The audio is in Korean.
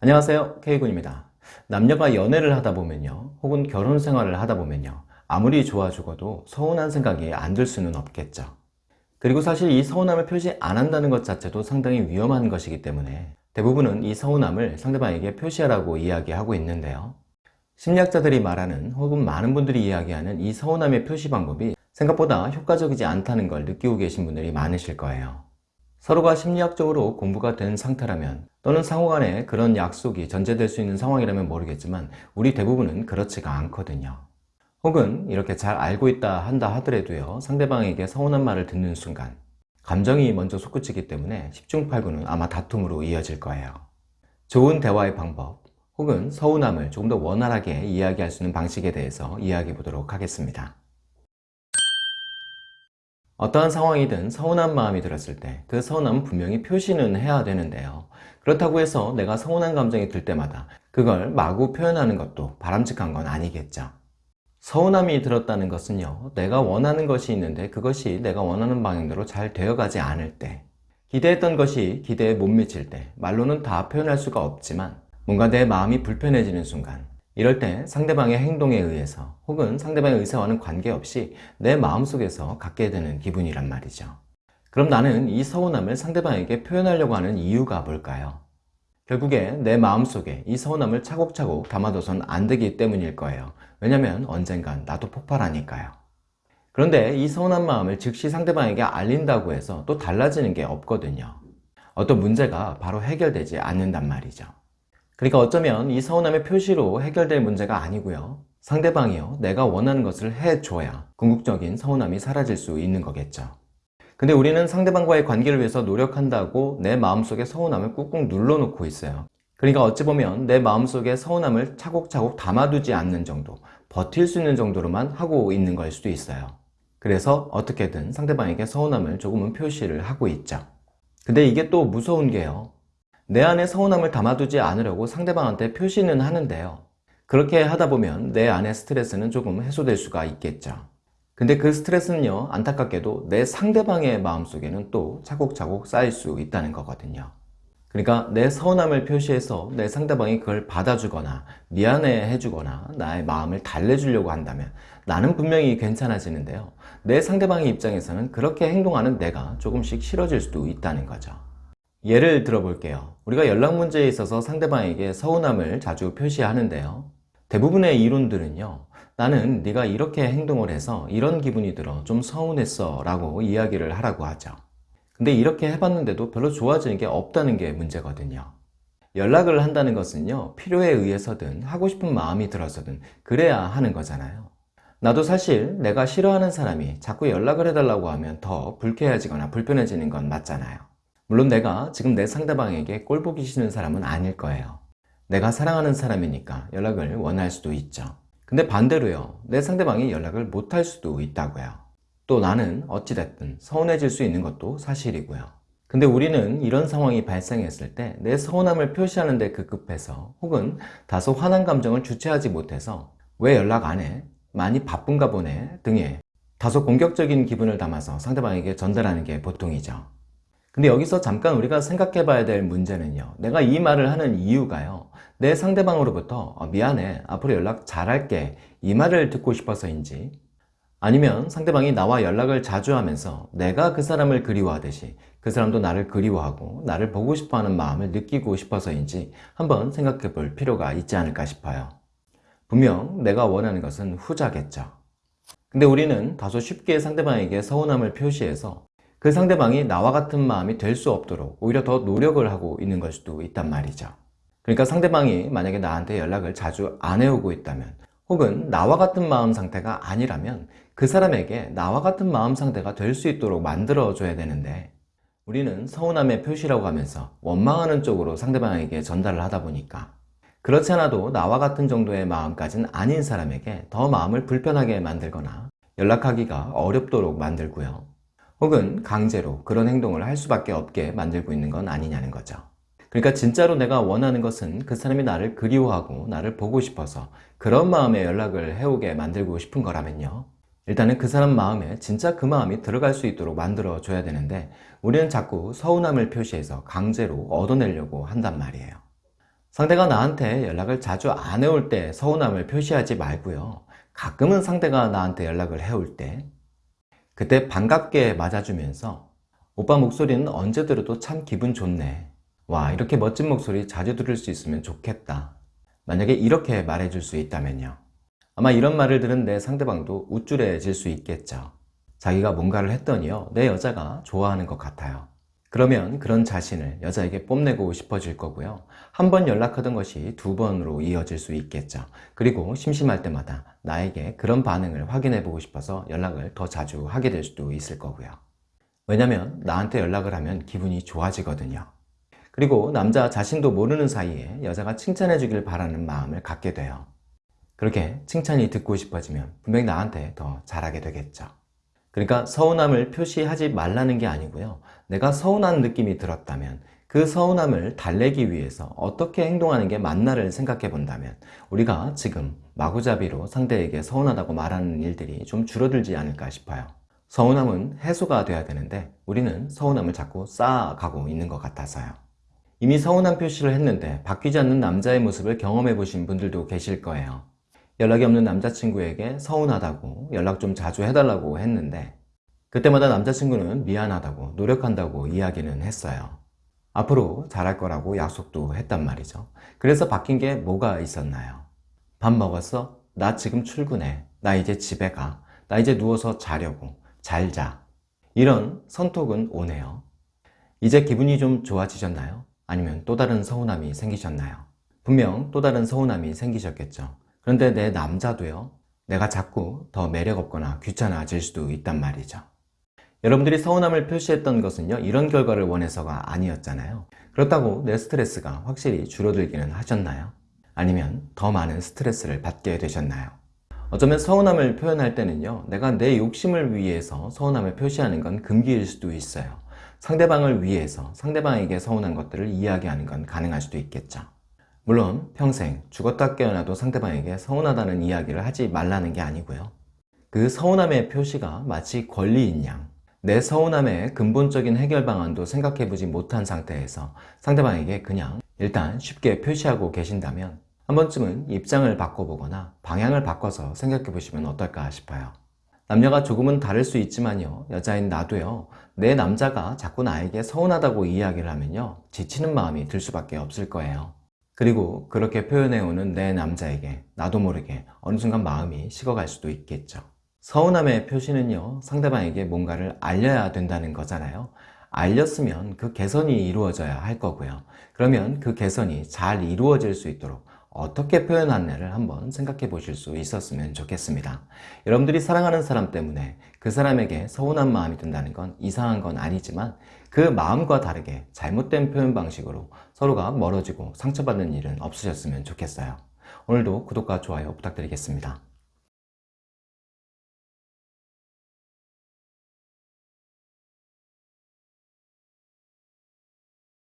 안녕하세요. K군입니다. 남녀가 연애를 하다 보면요 혹은 결혼 생활을 하다 보면요 아무리 좋아 죽어도 서운한 생각이 안 들 수는 없겠죠. 그리고 사실 이 서운함을 표시 안 한다는 것 자체도 상당히 위험한 것이기 때문에 대부분은 이 서운함을 상대방에게 표시하라고 이야기하고 있는데요. 심리학자들이 말하는 혹은 많은 분들이 이야기하는 이 서운함의 표시 방법이 생각보다 효과적이지 않다는 걸 느끼고 계신 분들이 많으실 거예요 서로가 심리학적으로 공부가 된 상태라면 또는 상호 간에 그런 약속이 전제될 수 있는 상황이라면 모르겠지만 우리 대부분은 그렇지가 않거든요. 혹은 이렇게 잘 알고 있다 한다 하더라도요 상대방에게 서운한 말을 듣는 순간 감정이 먼저 솟구치기 때문에 10중 8구는 아마 다툼으로 이어질 거예요. 좋은 대화의 방법 혹은 서운함을 조금 더 원활하게 이야기할 수 있는 방식에 대해서 이야기해 보도록 하겠습니다 어떠한 상황이든 서운한 마음이 들었을 때 그 서운함은 분명히 표시는 해야 되는데요. 그렇다고 해서 내가 서운한 감정이 들 때마다 그걸 마구 표현하는 것도 바람직한 건 아니겠죠. 서운함이 들었다는 것은요 내가 원하는 것이 있는데 그것이 내가 원하는 방향대로 잘 되어가지 않을 때 기대했던 것이 기대에 못 미칠 때 말로는 다 표현할 수가 없지만 뭔가 내 마음이 불편해지는 순간 이럴 때 상대방의 행동에 의해서 혹은 상대방의 의사와는 관계없이 내 마음속에서 갖게 되는 기분이란 말이죠. 그럼 나는 이 서운함을 상대방에게 표현하려고 하는 이유가 뭘까요? 결국에 내 마음속에 이 서운함을 차곡차곡 담아둬선 안 되기 때문일 거예요. 왜냐면 언젠간 나도 폭발하니까요. 그런데 이 서운한 마음을 즉시 상대방에게 알린다고 해서 또 달라지는 게 없거든요. 어떤 문제가 바로 해결되지 않는단 말이죠 그러니까 어쩌면 이 서운함의 표시로 해결될 문제가 아니고요. 상대방이요. 내가 원하는 것을 해줘야 궁극적인 서운함이 사라질 수 있는 거겠죠. 근데 우리는 상대방과의 관계를 위해서 노력한다고 내 마음속에 서운함을 꾹꾹 눌러놓고 있어요. 그러니까 어찌 보면 내 마음속에 서운함을 차곡차곡 담아두지 않는 정도 버틸 수 있는 정도로만 하고 있는 걸 수도 있어요. 그래서 어떻게든 상대방에게 서운함을 조금은 표시를 하고 있죠. 근데 이게 또 무서운 게요 내 안에 서운함을 담아두지 않으려고 상대방한테 표시는 하는데요. 그렇게 하다 보면 내 안의 스트레스는 조금 해소될 수가 있겠죠. 근데 그 스트레스는요 안타깝게도 내 상대방의 마음속에는 또 차곡차곡 쌓일 수 있다는 거거든요. 그러니까 내 서운함을 표시해서 내 상대방이 그걸 받아주거나 미안해 해주거나 나의 마음을 달래주려고 한다면 나는 분명히 괜찮아지는데요. 내 상대방의 입장에서는 그렇게 행동하는 내가 조금씩 싫어질 수도 있다는 거죠 예를 들어 볼게요. 우리가 연락 문제에 있어서 상대방에게 서운함을 자주 표시하는데요. 대부분의 이론들은요 나는 네가 이렇게 행동을 해서 이런 기분이 들어 좀 서운했어 라고 이야기를 하라고 하죠. 근데 이렇게 해봤는데도 별로 좋아지는 게 없다는 게 문제거든요. 연락을 한다는 것은요 필요에 의해서든 하고 싶은 마음이 들어서든 그래야 하는 거잖아요. 나도 사실 내가 싫어하는 사람이 자꾸 연락을 해달라고 하면 더 불쾌해지거나 불편해지는 건 맞잖아요 물론 내가 지금 내 상대방에게 꼴 보기 싫은 사람은 아닐 거예요. 내가 사랑하는 사람이니까 연락을 원할 수도 있죠. 근데 반대로요. 내 상대방이 연락을 못할 수도 있다고요. 또 나는 어찌됐든 서운해질 수 있는 것도 사실이고요. 근데 우리는 이런 상황이 발생했을 때 내 서운함을 표시하는 데 급급해서 혹은 다소 화난 감정을 주체하지 못해서 왜 연락 안 해? 많이 바쁜가 보네? 등의 다소 공격적인 기분을 담아서 상대방에게 전달하는 게 보통이죠 근데 여기서 잠깐 우리가 생각해 봐야 될 문제는요. 내가 이 말을 하는 이유가요. 내 상대방으로부터 어, 미안해. 앞으로 연락 잘할게. 이 말을 듣고 싶어서인지. 아니면 상대방이 나와 연락을 자주 하면서 내가 그 사람을 그리워하듯이 그 사람도 나를 그리워하고 나를 보고 싶어하는 마음을 느끼고 싶어서인지 한번 생각해 볼 필요가 있지 않을까 싶어요. 분명 내가 원하는 것은 후자겠죠. 근데 우리는 다소 쉽게 상대방에게 서운함을 표시해서 그 상대방이 나와 같은 마음이 될 수 없도록 오히려 더 노력을 하고 있는 걸 수도 있단 말이죠. 그러니까 상대방이 만약에 나한테 연락을 자주 안 해오고 있다면 혹은 나와 같은 마음 상태가 아니라면 그 사람에게 나와 같은 마음 상태가 될 수 있도록 만들어 줘야 되는데 우리는 서운함의 표시라고 하면서 원망하는 쪽으로 상대방에게 전달을 하다 보니까 그렇지 않아도 나와 같은 정도의 마음까지는 아닌 사람에게 더 마음을 불편하게 만들거나 연락하기가 어렵도록 만들고요 혹은 강제로 그런 행동을 할 수밖에 없게 만들고 있는 건 아니냐는 거죠. 그러니까 진짜로 내가 원하는 것은 그 사람이 나를 그리워하고 나를 보고 싶어서 그런 마음에 연락을 해오게 만들고 싶은 거라면요. 일단은 그 사람 마음에 진짜 그 마음이 들어갈 수 있도록 만들어 줘야 되는데 우리는 자꾸 서운함을 표시해서 강제로 얻어내려고 한단 말이에요. 상대가 나한테 연락을 자주 안 해올 때 서운함을 표시하지 말고요. 가끔은 상대가 나한테 연락을 해올 때 그때 반갑게 맞아주면서 오빠 목소리는 언제 들어도 참 기분 좋네. 와 이렇게 멋진 목소리 자주 들을 수 있으면 좋겠다. 만약에 이렇게 말해줄 수 있다면요. 아마 이런 말을 들은 내 상대방도 우쭐해질 수 있겠죠. 자기가 뭔가를 했더니요. 내 여자가 좋아하는 것 같아요. 그러면 그런 자신을 여자에게 뽐내고 싶어질 거고요. 한 번 연락하던 것이 두 번으로 이어질 수 있겠죠. 그리고 심심할 때마다 나에게 그런 반응을 확인해 보고 싶어서 연락을 더 자주 하게 될 수도 있을 거고요. 왜냐면 나한테 연락을 하면 기분이 좋아지거든요. 그리고 남자 자신도 모르는 사이에 여자가 칭찬해 주길 바라는 마음을 갖게 돼요. 그렇게 칭찬이 듣고 싶어지면 분명히 나한테 더 잘하게 되겠죠. 그러니까 서운함을 표시하지 말라는 게 아니고요. 내가 서운한 느낌이 들었다면 그 서운함을 달래기 위해서 어떻게 행동하는 게 맞나를 생각해 본다면 우리가 지금 마구잡이로 상대에게 서운하다고 말하는 일들이 좀 줄어들지 않을까 싶어요. 서운함은 해소가 돼야 되는데 우리는 서운함을 자꾸 쌓아가고 있는 것 같아서요. 이미 서운한 표시를 했는데 바뀌지 않는 남자의 모습을 경험해 보신 분들도 계실 거예요. 연락이 없는 남자친구에게 서운하다고 연락 좀 자주 해달라고 했는데 그때마다 남자친구는 미안하다고 노력한다고 이야기는 했어요. 앞으로 잘할 거라고 약속도 했단 말이죠. 그래서 바뀐 게 뭐가 있었나요? 밥 먹었어? 나 지금 출근해. 나 이제 집에 가. 나 이제 누워서 자려고. 잘 자. 이런 선톡은 오네요. 이제 기분이 좀 좋아지셨나요? 아니면 또 다른 서운함이 생기셨나요? 분명 또 다른 서운함이 생기셨겠죠. 그런데 내 남자도요, 내가 자꾸 더 매력없거나 귀찮아질 수도 있단 말이죠. 여러분들이 서운함을 표시했던 것은요, 이런 결과를 원해서가 아니었잖아요. 그렇다고 내 스트레스가 확실히 줄어들기는 하셨나요? 아니면 더 많은 스트레스를 받게 되셨나요? 어쩌면 서운함을 표현할 때는요, 내가 내 욕심을 위해서 서운함을 표시하는 건 금기일 수도 있어요. 상대방을 위해서 상대방에게 서운한 것들을 이야기하는 건 가능할 수도 있겠죠. 물론 평생 죽었다 깨어나도 상대방에게 서운하다는 이야기를 하지 말라는 게 아니고요. 그 서운함의 표시가 마치 권리인 양, 내 서운함의 근본적인 해결 방안도 생각해보지 못한 상태에서 상대방에게 그냥 일단 쉽게 표시하고 계신다면 한 번쯤은 입장을 바꿔보거나 방향을 바꿔서 생각해보시면 어떨까 싶어요. 남녀가 조금은 다를 수 있지만요. 여자인 나도요. 내 남자가 자꾸 나에게 서운하다고 이야기를 하면요. 지치는 마음이 들 수밖에 없을 거예요. 그리고 그렇게 표현해오는 내 남자에게 나도 모르게 어느 순간 마음이 식어갈 수도 있겠죠. 서운함의 표시는요, 상대방에게 뭔가를 알려야 된다는 거잖아요. 알렸으면 그 개선이 이루어져야 할 거고요. 그러면 그 개선이 잘 이루어질 수 있도록 어떻게 표현하느냐를 한번 생각해 보실 수 있었으면 좋겠습니다. 여러분들이 사랑하는 사람 때문에 그 사람에게 서운한 마음이 든다는 건 이상한 건 아니지만 그 마음과 다르게 잘못된 표현 방식으로 서로가 멀어지고 상처받는 일은 없으셨으면 좋겠어요. 오늘도 구독과 좋아요 부탁드리겠습니다.